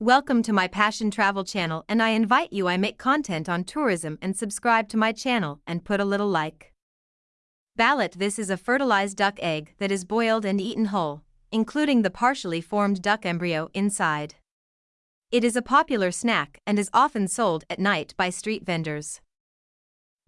Welcome to my Passion Travel channel and I invite you I make content on tourism and subscribe to my channel and put a little like. Balut This is a fertilized duck egg that is boiled and eaten whole, including the partially formed duck embryo inside. It is a popular snack and is often sold at night by street vendors.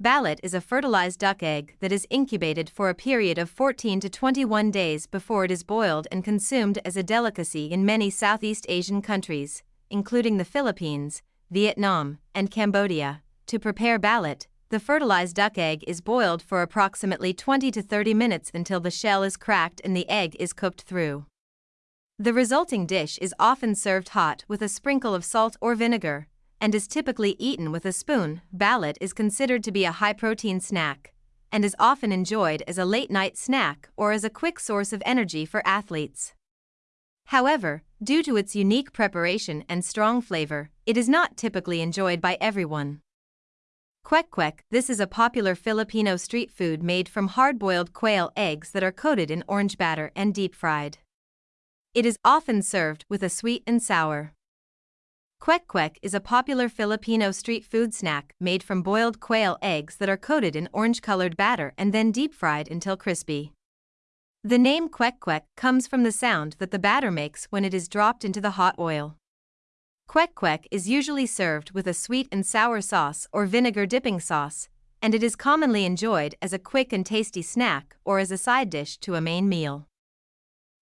Balut is a fertilized duck egg that is incubated for a period of 14 to 21 days before it is boiled and consumed as a delicacy in many Southeast Asian countries, including the Philippines, Vietnam, and Cambodia. To prepare balut, the fertilized duck egg is boiled for approximately 20 to 30 minutes until the shell is cracked and the egg is cooked through. The resulting dish is often served hot with a sprinkle of salt or vinegar, and is typically eaten with a spoon, balut is considered to be a high protein snack and is often enjoyed as a late night snack or as a quick source of energy for athletes. However, due to its unique preparation and strong flavor, it is not typically enjoyed by everyone. Kwek kwek This is a popular Filipino street food made from hard boiled quail eggs that are coated in orange batter and deep fried. It is often served with a sweet and sour. Kwek kwek is a popular Filipino street food snack made from boiled quail eggs that are coated in orange-colored batter and then deep-fried until crispy. The name kwek kwek comes from the sound that the batter makes when it is dropped into the hot oil. Kwek kwek is usually served with a sweet and sour sauce or vinegar dipping sauce, and it is commonly enjoyed as a quick and tasty snack or as a side dish to a main meal.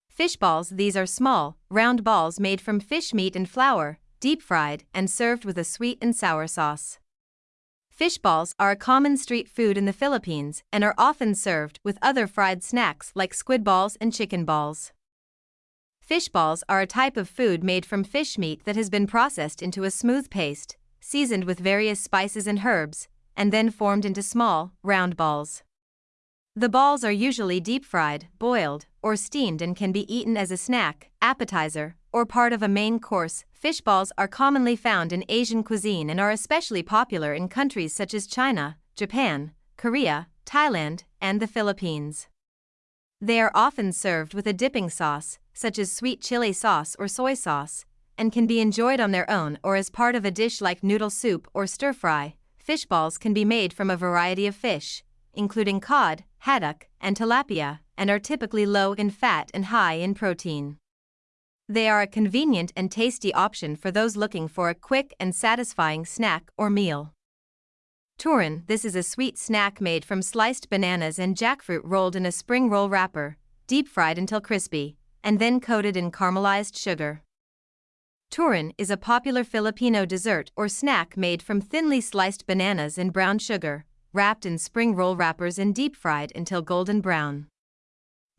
Fish balls These are small, round balls made from fish meat and flour, deep fried, and served with a sweet and sour sauce. Fish balls are a common street food in the Philippines and are often served with other fried snacks like squid balls and chicken balls. Fish balls are a type of food made from fish meat that has been processed into a smooth paste, seasoned with various spices and herbs, and then formed into small, round balls. The balls are usually deep fried, boiled, or steamed and can be eaten as a snack, appetizer, or part of a main course. Fish balls are commonly found in Asian cuisine and are especially popular in countries such as China, Japan, Korea, Thailand, and the Philippines. They are often served with a dipping sauce, such as sweet chili sauce or soy sauce, and can be enjoyed on their own or as part of a dish like noodle soup or stir fry. Fish balls can be made from a variety of fish, including cod, haddock, and tilapia, and are typically low in fat and high in protein. They are a convenient and tasty option for those looking for a quick and satisfying snack or meal. Turon This is a sweet snack made from sliced bananas and jackfruit rolled in a spring roll wrapper, deep fried until crispy, and then coated in caramelized sugar. Turon is a popular Filipino dessert or snack made from thinly sliced bananas and brown sugar, wrapped in spring roll wrappers and deep fried until golden brown.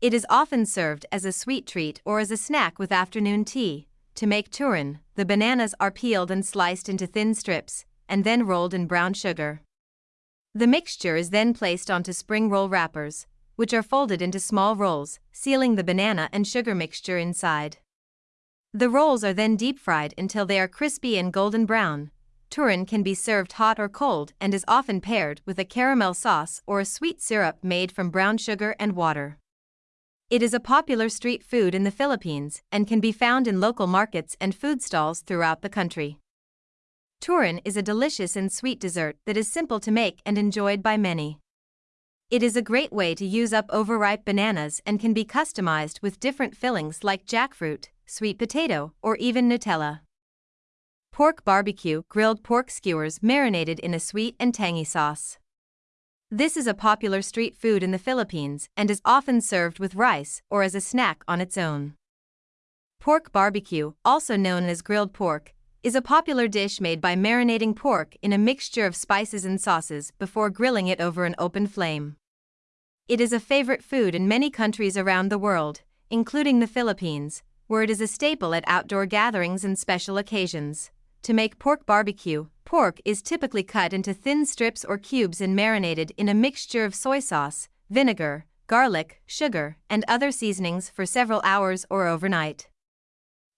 It is often served as a sweet treat or as a snack with afternoon tea. To make turon, the bananas are peeled and sliced into thin strips, and then rolled in brown sugar. The mixture is then placed onto spring roll wrappers, which are folded into small rolls, sealing the banana and sugar mixture inside. The rolls are then deep fried until they are crispy and golden brown, Turon can be served hot or cold and is often paired with a caramel sauce or a sweet syrup made from brown sugar and water. It is a popular street food in the Philippines and can be found in local markets and food stalls throughout the country. Turon is a delicious and sweet dessert that is simple to make and enjoyed by many. It is a great way to use up overripe bananas and can be customized with different fillings like jackfruit, sweet potato, or even Nutella. Pork barbecue, grilled pork skewers marinated in a sweet and tangy sauce. This is a popular street food in the Philippines and is often served with rice or as a snack on its own. Pork barbecue, also known as grilled pork, is a popular dish made by marinating pork in a mixture of spices and sauces before grilling it over an open flame. It is a favorite food in many countries around the world, including the Philippines, where it is a staple at outdoor gatherings and special occasions. To make pork barbecue, pork is typically cut into thin strips or cubes and marinated in a mixture of soy sauce, vinegar, garlic, sugar, and other seasonings for several hours or overnight.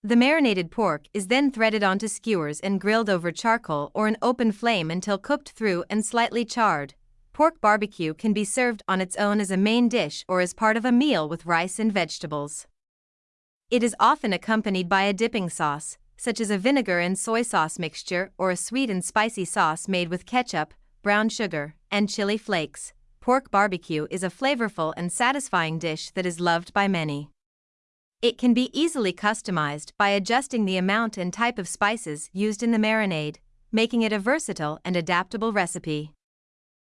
The marinated pork is then threaded onto skewers and grilled over charcoal or an open flame until cooked through and slightly charred. Pork barbecue can be served on its own as a main dish or as part of a meal with rice and vegetables. It is often accompanied by a dipping sauce, such as a vinegar and soy sauce mixture or a sweet and spicy sauce made with ketchup, brown sugar, and chili flakes. Pork barbecue is a flavorful and satisfying dish that is loved by many. It can be easily customized by adjusting the amount and type of spices used in the marinade, making it a versatile and adaptable recipe.